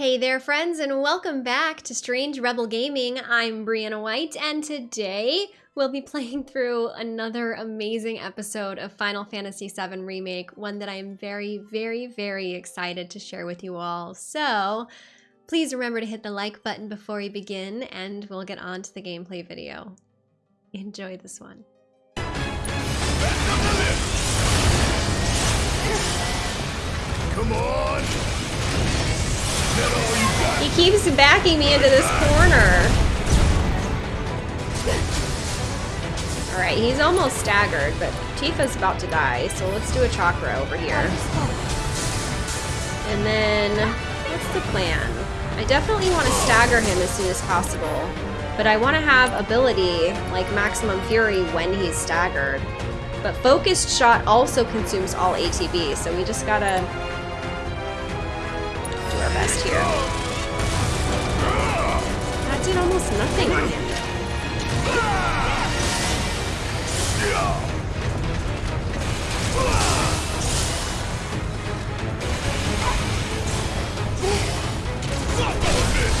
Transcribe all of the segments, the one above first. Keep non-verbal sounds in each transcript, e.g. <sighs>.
Hey there, friends, and welcome back to Strange Rebel Gaming. I'm Brianna White, and today we'll be <laughs> playing through another amazing episode of Final Fantasy VII Remake, one that I'm very, very, very excited to share with you all. So, please remember to hit the like button before we begin, and we'll get on to the gameplay video. Enjoy this one. Come on! He keeps backing me into this corner. Alright, he's almost staggered, but Tifa's about to die, so let's do a chakra over here. And then, what's the plan? I definitely want to stagger him as soon as possible, but I want to have ability like Maximum Fury when he's staggered. But Focused Shot also consumes all ATB, so we just gotta our best here. That did almost nothing on him.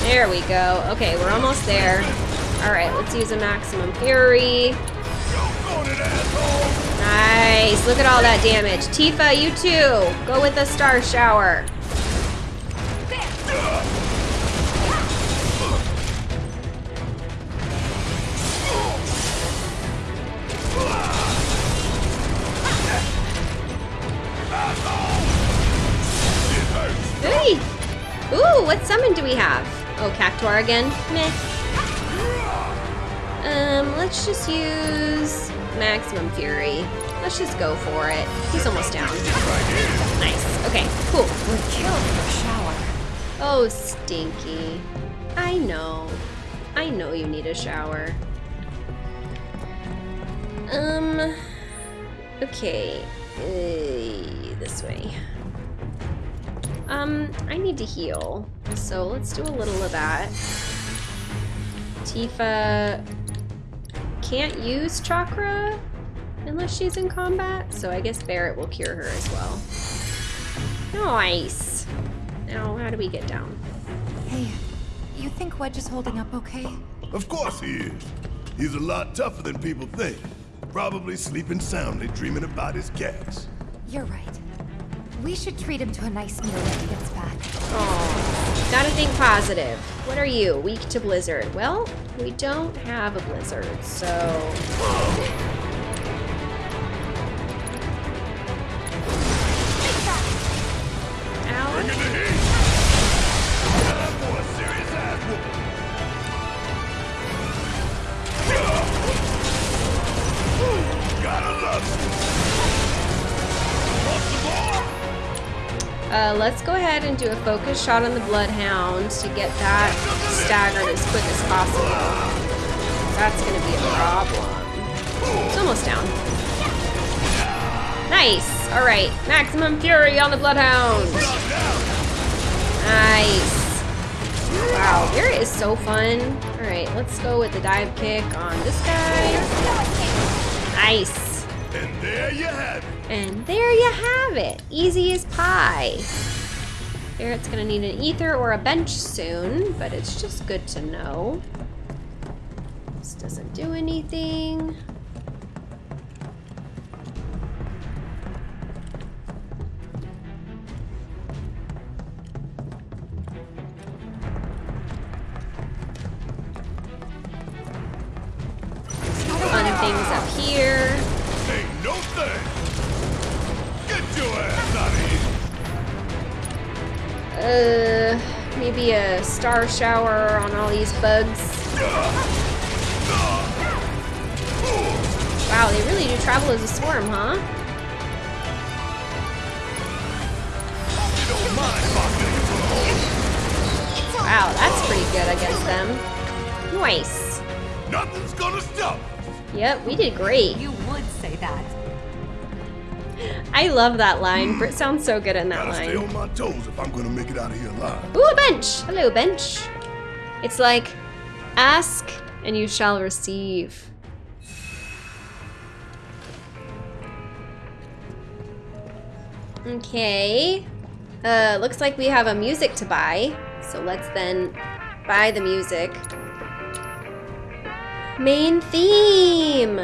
There we go. Okay, we're almost there. Alright, let's use a Maximum Fury. Nice. Look at all that damage. Tifa, you too. Go with the Star Shower. Oh, again? Meh. Um, let's just use Maximum Fury. Let's just go for it. He's almost down. Nice. Okay, cool. We're killed for shower. Oh, Stinky. I know. I know you need a shower. Um, okay. Uh, this way. Um, I need to heal. So let's do a little of that. Tifa can't use chakra unless she's in combat, so I guess Barret will cure her as well. Nice. Now, how do we get down? Hey, you think Wedge is holding up okay? Of course he is. He's a lot tougher than people think. Probably sleeping soundly, dreaming about his cats. You're right. We should treat him to a nice meal when he gets back. Oh, gotta think positive. What are you, weak to Blizzard? Well, we don't have a Blizzard, so... do a focus shot on the Bloodhound to get that staggered as quick as possible. That's gonna be a problem. It's almost down. Nice! Alright, Maximum Fury on the Bloodhound! Nice! Wow, Barret is so fun. Alright, let's go with the dive kick on this guy. Nice! And there you have it. And there you have it. Easy as pie. Barret's gonna need an ether or a bench soon, but it's just good to know. This doesn't do anything. A star shower on all these bugs. Wow, they really do travel as a swarm, huh? You don't mind if I get you for the hole. Wow, that's pretty good against them. Nice. Nothing's gonna stop. us. Yep, we did great. You would say that. I love that line. Brit sounds so good in that Gotta stay line. on my toes if I'm gonna make it out of here alive. Ooh, a bench! Hello, bench. It's like, ask and you shall receive. Okay. Uh, looks like we have a music to buy. So let's then buy the music. Main theme!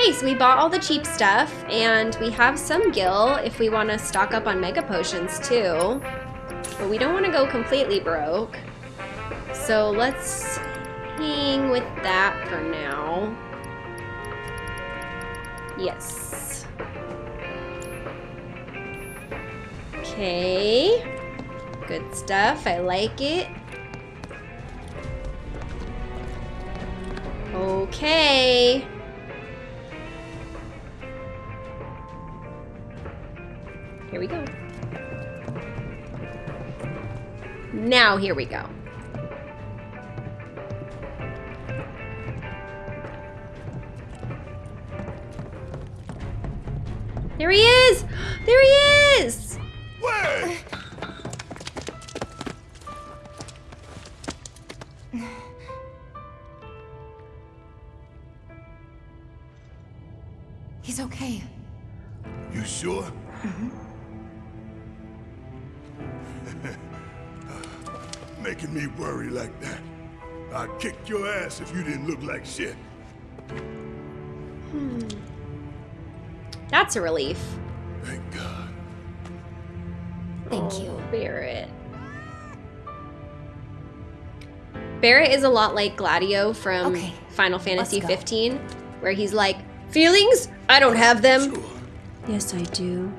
Okay, so we bought all the cheap stuff, and we have some gil if we want to stock up on mega potions too. But we don't want to go completely broke. So let's hang with that for now. Yes. Okay. Good stuff. I like it. Okay. We go. Now here we go. There he is! <gasps> There he is! Wait! He's okay. You sure? Mm-hmm. Making me worry like that. I'd kick your ass if you didn't look like shit. Hmm. That's a relief. Thank God. Thank Oh, you. Barret. Barret is a lot like Gladio from Okay, Final Fantasy go. 15, where he's like, Feelings? I don't have them. Sure. Yes, I do.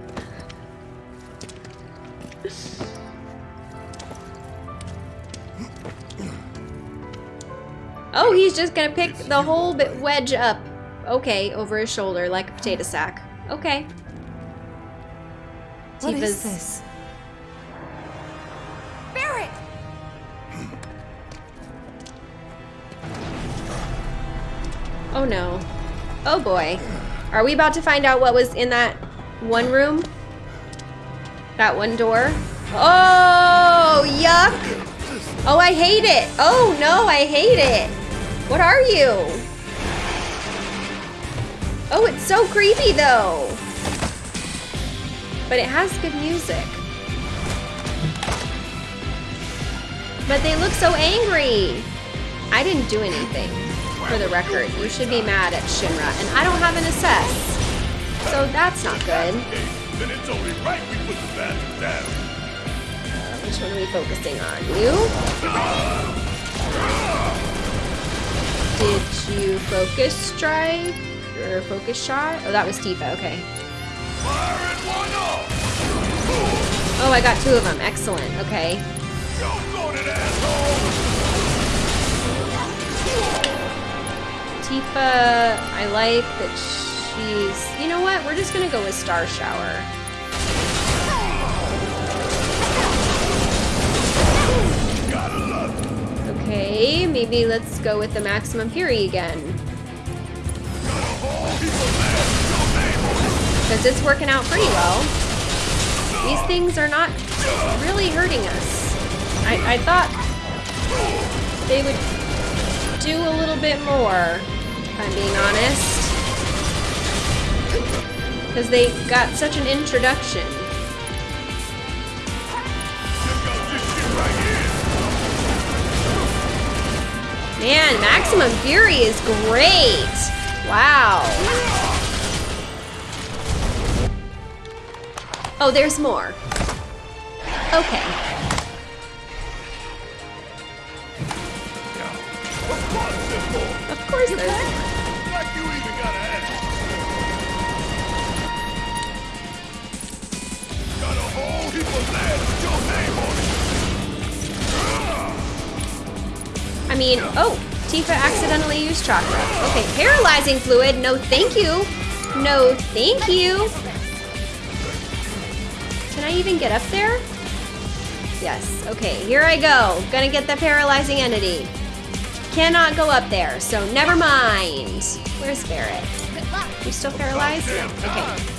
He's just gonna pick the whole bit wedge up. Okay, over his shoulder like a potato sack. Okay. What is Tifa's- this? Barret! Oh no. Oh boy. Are we about to find out what was in that one room? That one door? Oh, yuck! Oh, I hate it! Oh no, I hate it! What are you? Oh, it's so creepy though! But it has good music. But they look so angry! I didn't do anything, for the record. You should be mad at Shinra, and I don't have an assess. So that's not good. Then it's only right we put the down. Which one are we focusing on? You? Did you focus strike? Or focus shot? Oh, that was Tifa, okay. Oh, I got two of them. Excellent, okay. Tifa, I like that she's... You know what? We're just gonna go with Star Shower. Okay, maybe let's go with the Maximum Fury again. Because it's working out pretty well. These things are not really hurting us. I, I thought they would do a little bit more, if I'm being honest. Because they got such an introduction. Man, Maximum Fury is great! Wow. Oh, there's more. Okay. Of course there's more. Got a whole heap of mad mean, oh, Tifa accidentally used chakra. Okay, paralyzing fluid. No, thank you. No, thank you. Can I even get up there? Yes. Okay, here I go. Gonna get the paralyzing entity. Cannot go up there, so never mind. Where's Barret? You still paralyzed? No. Okay.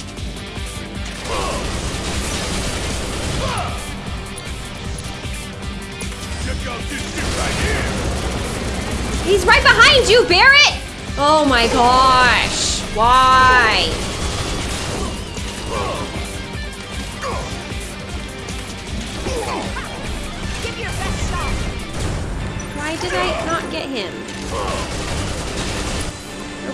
Check got this right here. He's right behind you, Barret! Oh my gosh. Why? Give your best shot. Why did I not get him?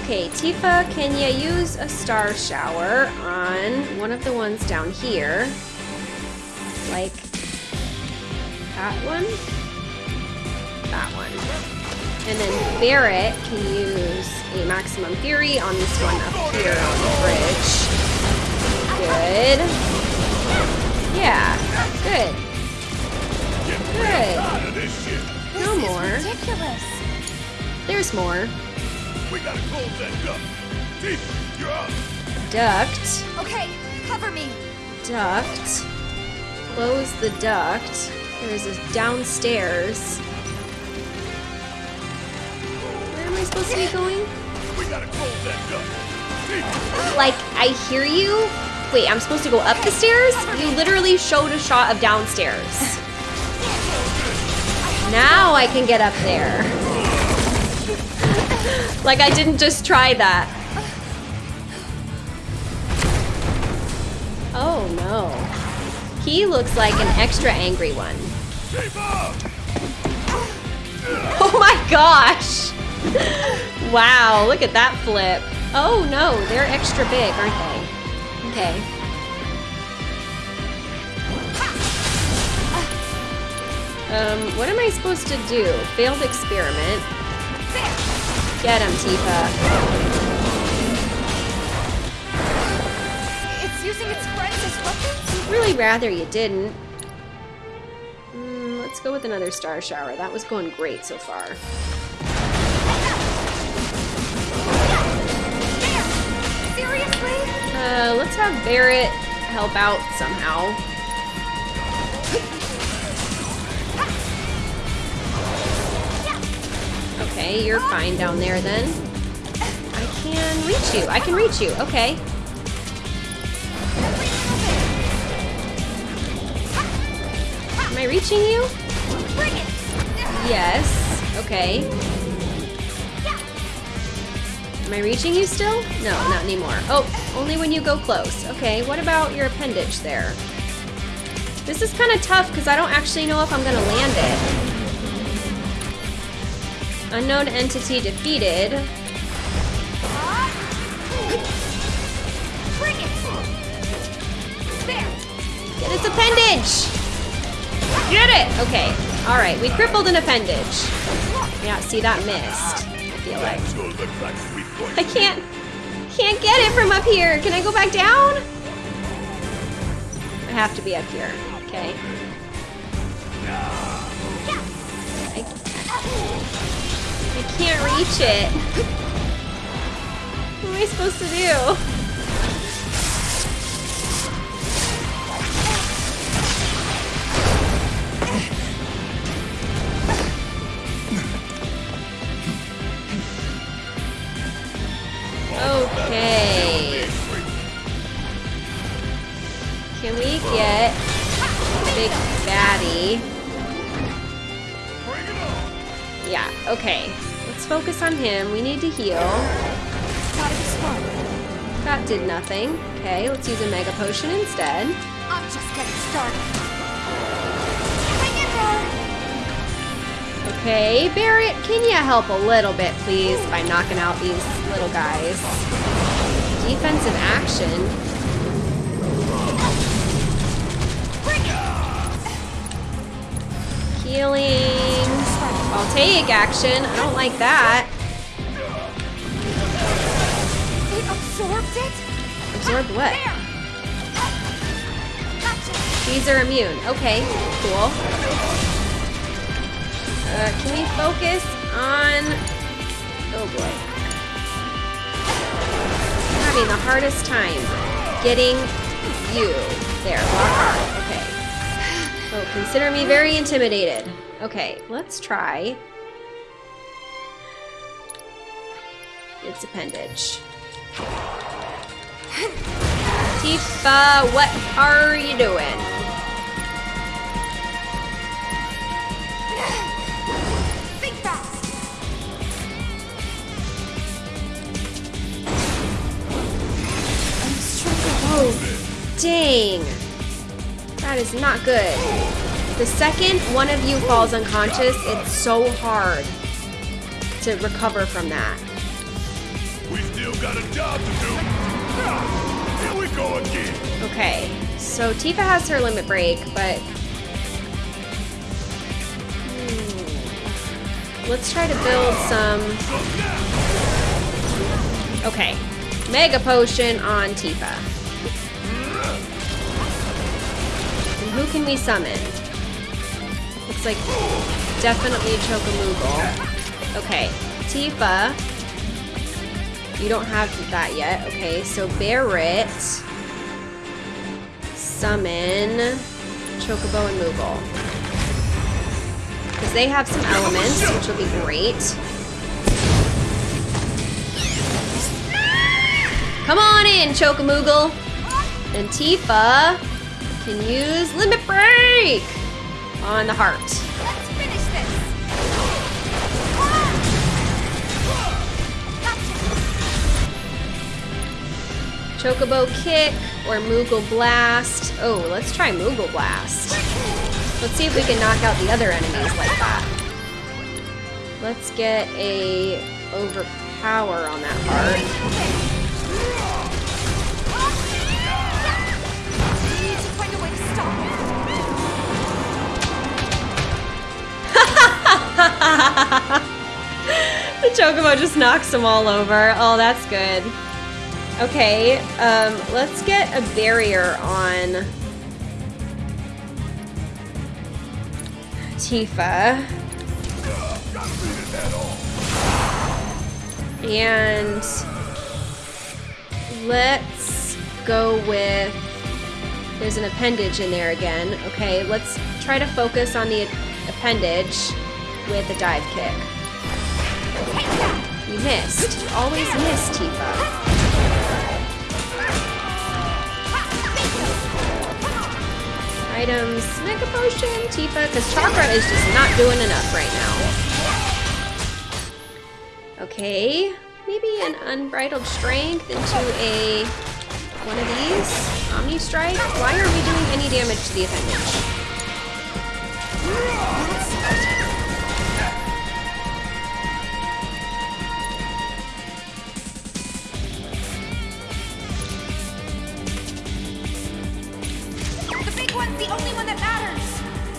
Okay, Tifa, can you use a star shower on one of the ones down here? Like that one? That one. And then Barret can use a maximum fury on this one up here on the bridge. Good. Yeah, good. Good. Out of this shit. No more. ridiculous. There's more. We gotta close that duct. Tifa, you're up. Duct. Okay, cover me. Duct. Close the duct. There's a downstairs. Am I supposed to be going? We gotta close that duct. Like, I hear you. Wait, I'm supposed to go up the stairs? You literally showed a shot of downstairs. Now I can get up there. <laughs> like I didn't just try that. Oh no. He looks like an extra angry one. Oh my gosh! <laughs> wow, look at that flip. Oh no, they're extra big, aren't they? Okay. Um, what am I supposed to do? Failed experiment. Get him, Tifa. It's using its friends as weapons? I'd really rather you didn't. Mm, let's go with another star shower. That was going great so far. Uh, let's have Barret help out somehow. Okay, you're fine down there then. I can reach you. I can reach you. Okay. Am I reaching you? Yes. Okay. Am I reaching you still? No, not anymore. Oh, only when you go close. Okay, what about your appendage there? This is kind of tough because I don't actually know if I'm going to land it. Unknown entity defeated. Get its appendage! Get it! Okay, alright, we crippled an appendage. Yeah, see, that missed. I feel like. I can't can't get it from up here. Can I go back down? I have to be up here. Okay. I, I can't reach it. What am I supposed to do? Him. We need to heal. Gotta be smart. That did nothing. Okay, let's use a Mega Potion instead. I'm just getting started. Hang in there! Okay, Barret, can you help a little bit, please, by knocking out these little guys? Defensive action. Healing. Voltaic action. I don't like that. Absorbed it? Absorbed what? Gotcha! These are immune. Okay, cool. Uh, can we focus on... Oh boy. I'm having the hardest time getting you. There. Okay. Oh, consider me very intimidated. Okay, let's try its appendage. Tifa, uh, what are you doing? Think fast. Dang. That is not good. The second one of you falls unconscious, it's so hard to recover from that. We still got a job to do. Here we go again. Okay, so Tifa has her limit break, but. Hmm. Let's try to build some. Okay, Mega Potion on Tifa. And who can we summon? Looks like definitely Chokamoogle. Okay, Tifa. You don't have that yet. Okay, so Barret. Summon Chocobo and Moogle. Because they have some elements, which will be great. Come on in, Chokamoogle. And Tifa can use Limit Break on the heart. Chocobo Kick or Moogle Blast. Oh, let's try Moogle Blast. Let's see if we can knock out the other enemies like that. Let's get a overpower on that it. <laughs> the Chocobo just knocks them all over. Oh, that's good. Okay, um, let's get a barrier on Tifa. And let's go with. There's an appendage in there again. Okay, let's try to focus on the appendage with a dive kick. You missed. You always miss, Tifa. Items, Mega Potion, Tifa, because Chakra is just not doing enough right now. Okay, maybe an Unbridled Strength into a one of these. Omni Strike. Why are we doing any damage to the appendage?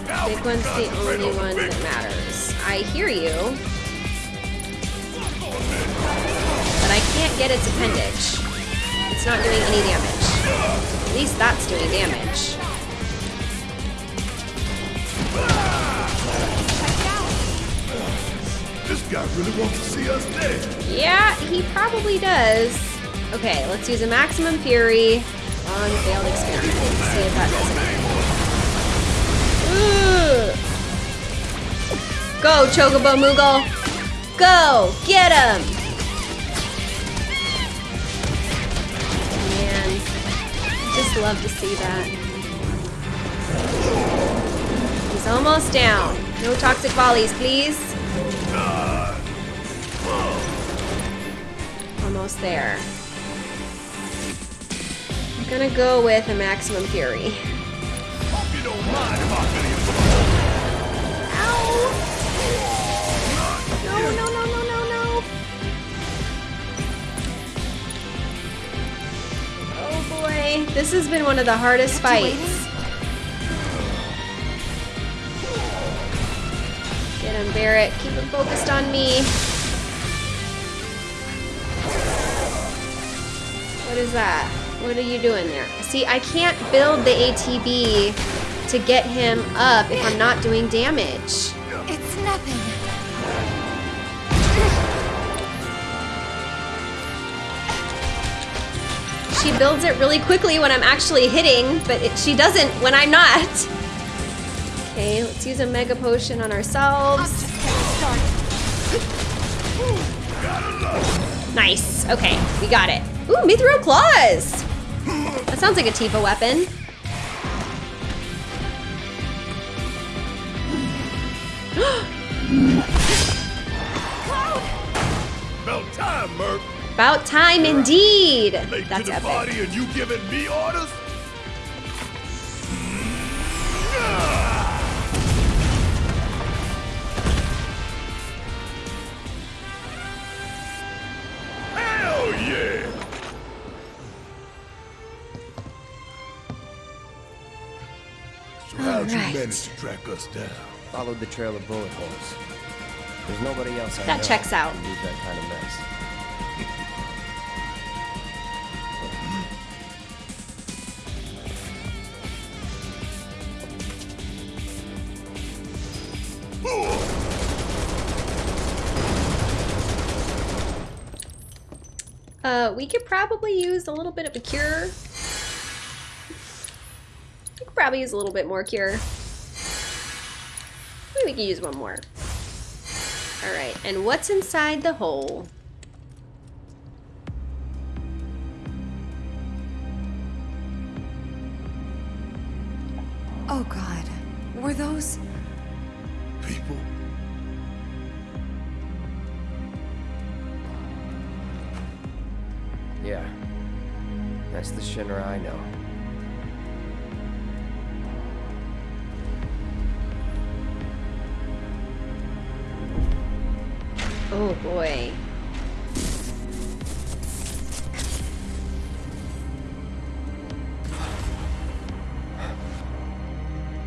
Big one's the only one that matters. I hear you, but I can't get its appendage. It's not doing any damage. At least that's doing damage. Check it out. This guy really wants to see us dead. Yeah, he probably does. Okay, let's use a maximum fury on failed experiment. See if that does. Go, Chocobo Moogle! Go! Get him! Man, just love to see that. He's almost down. No toxic volleys, please. Almost there. I'm gonna go with a maximum fury. No, no, no, no, no, no! Oh boy, this has been one of the hardest fights. Get him, Barret. Keep him focused on me. What is that? What are you doing there? See, I can't build the ATB to get him up if I'm not doing damage. Nothing. She builds it really quickly when I'm actually hitting, but it, she doesn't when I'm not. Okay, let's use a Mega Potion on ourselves. just getting started. Nice. Okay, we got it. Ooh, Mithril Claws! That sounds like a Tifa weapon. <gasps> <gasps> Cloud! About time, Merc. About time indeed. Late That's to the epic. party and you giving me orders? Yeah! How'd right. you manage to track us down? Followed the trail of bullet holes. There's nobody else I That checks out. leave that kind of mess. Uh, we could probably use a little bit of a cure. We could probably use a little bit more cure. Can use one more. Alright, and what's inside the hole? Oh boy.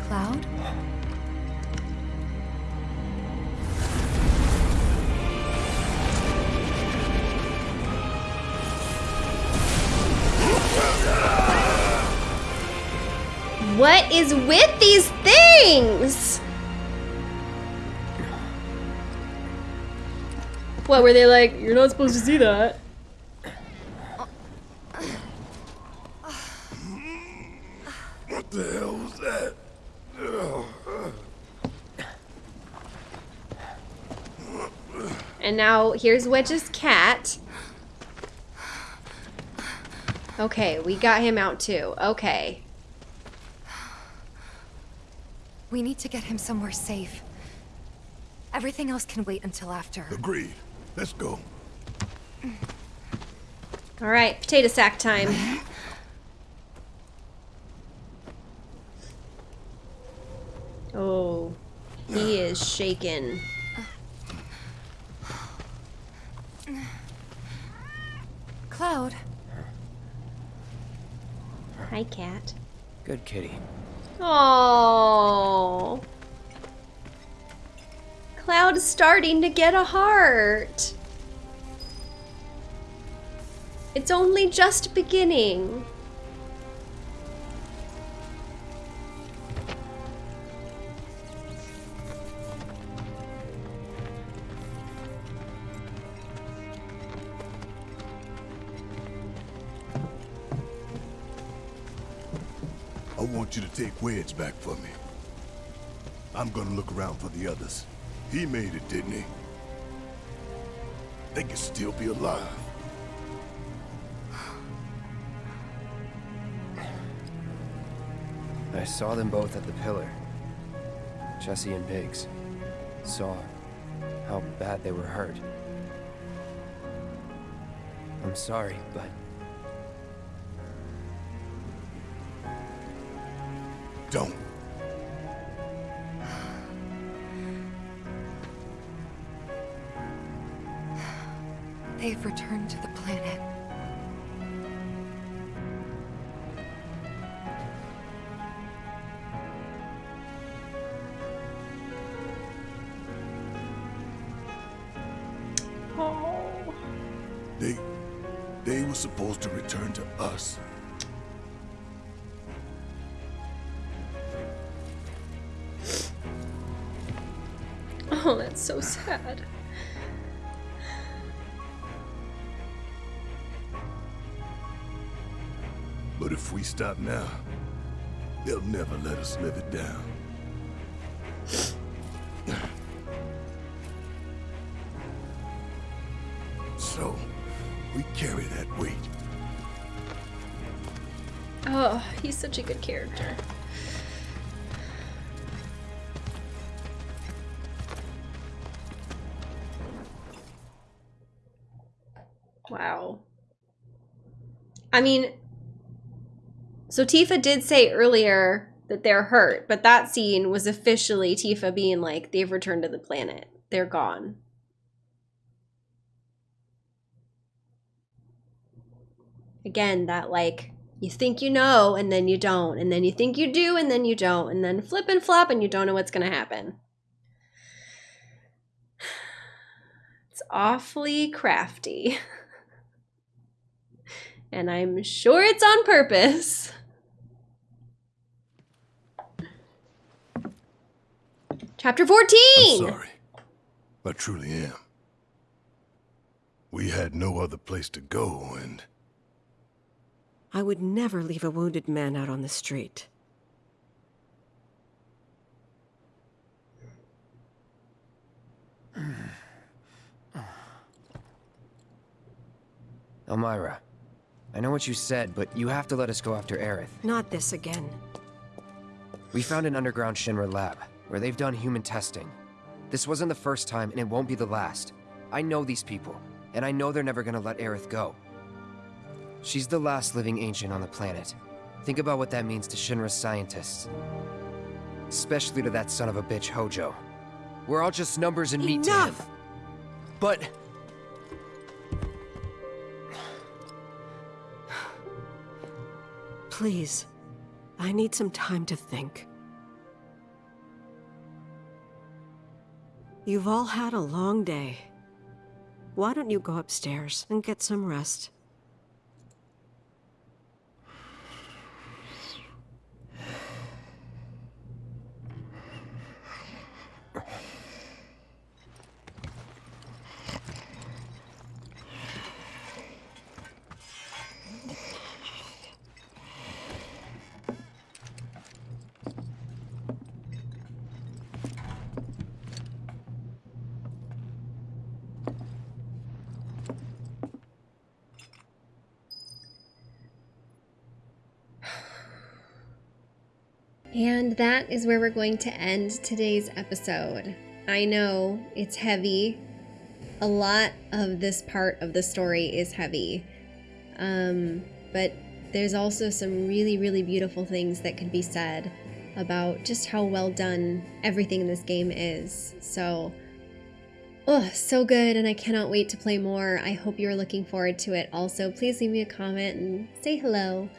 Cloud? What is with these What were they like? You're not supposed to see that. What the hell was that? And now here's Wedge's cat. Okay, we got him out too. Okay. We need to get him somewhere safe. Everything else can wait until after. Agreed. Let's go. All right, potato sack time. Oh, he is shaken. Cloud, Hi, cat. Good kitty. Oh. Cloud's starting to get a heart. It's only just beginning. I want you to take Wedge back for me. I'm gonna look around for the others. He made it, didn't he? They could still be alive. I saw them both at the pillar. Jesse and Biggs. Saw how bad they were hurt. I'm sorry, but Don't. They've returned to the planet. Oh. They... They were supposed to return to us. Oh, that's so sad. If we stop now, they'll never let us live it down. <sighs> So, we carry that weight. Oh, he's such a good character. Wow. I mean, so Tifa did say earlier that they're hurt, but that scene was officially Tifa being like, they've returned to the planet. They're gone. Again, that like, You think you know, and then you don't. And then you think you do, and then you don't. And then flip and flop, and you don't know what's going to happen. <sighs> It's awfully crafty. <laughs> and I'm sure it's on purpose. <laughs> Chapter 14! I'm sorry. I truly am. We had no other place to go, and I would never leave a wounded man out on the street. <sighs> Elmyra, I know what you said, but you have to let us go after Aerith. Not this again. We found an underground Shinra lab, where they've done human testing. This wasn't the first time, and it won't be the last. I know these people, and I know they're never gonna let Aerith go. She's the last living ancient on the planet. Think about what that means to Shinra's scientists. Especially to that son of a bitch, Hojo. We're all just numbers and meat to him. Enough! But... Please. I need some time to think. You've all had a long day. Why don't you go upstairs and get some rest? And that is where we're going to end today's episode. I know it's heavy. A lot of this part of the story is heavy. Um, but there's also some really, really beautiful things that could be said about just how well done everything in this game is. So, oh, so good, and I cannot wait to play more. I hope you're looking forward to it. Also, please leave me a comment and say hello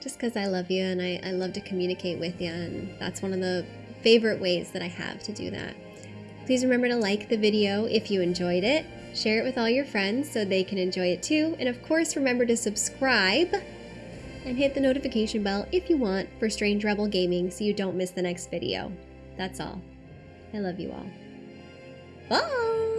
just because I love you and I, I love to communicate with you, and that's one of the favorite ways that I have to do that. Please remember to like the video if you enjoyed it, share it with all your friends so they can enjoy it too, and of course remember to subscribe and hit the notification bell if you want for Strange Rebel Gaming so you don't miss the next video. That's all. I love you all. Bye!